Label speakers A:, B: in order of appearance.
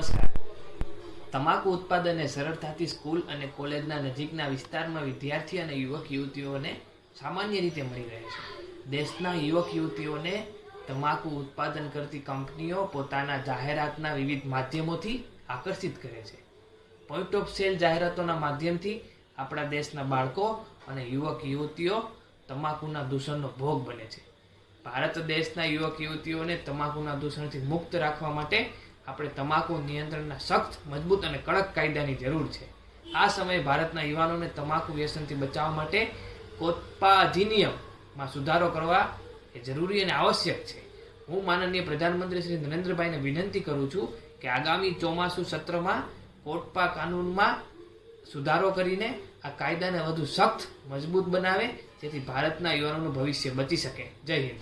A: નમસ્કાર. તમાકુ ઉત્પાદને સરળતાથી સ્કૂલ અને કોલેજના નજીકના વિસ્તારમાં વિદ્યાર્થી અને યુવક યુવતીઓને સામાન્ય રીતે મળી રહે છે. દેશના યુવક યુવતીઓને તમાકુ ઉત્પાદન કરતી કંપનીઓ પોતાના જાહેરાતના વિવિધ માધ્યમોથી આકર્ષિત કરે છે. પોઈન્ટ ઓફ સેલ જાહેરાતોના માધ્યમથી આપણા દેશના બાળકો અને યુવક યુવતીઓ તમાકુના દૂષણનો ભોગ બને છે. ભારત દેશના યુવક યુવતીઓને તમાકુના દૂષણથી મુક્ત રાખવા માટે આપણે તમાકુ નિયંત્રણના સખ્ત, મજબૂત અને કડક કાયદાની જરૂર છે. આ સમયે ભારતના યુવાનોને તમાકુ વ્યસનથી બચાવવા માટે કોટપા અધિનિયમમાં સુધારો કરવા એ જરૂરી અને આવશ્યક છે. હું માનનીય પ્રધાનમંત્રી શ્રી નરેન્દ્રભાઈને વિનંતી કરું છું કે આગામી ચોમાસુ સત્રમાં કોટપા કાનૂનમાં સુધારો કરીને આ કાયદાને વધુ સખ્ત, મજબૂત બનાવે, જેથી ભારતના યુવાનોનું ભવિષ્ય બચી શકે. જય હિન્દ.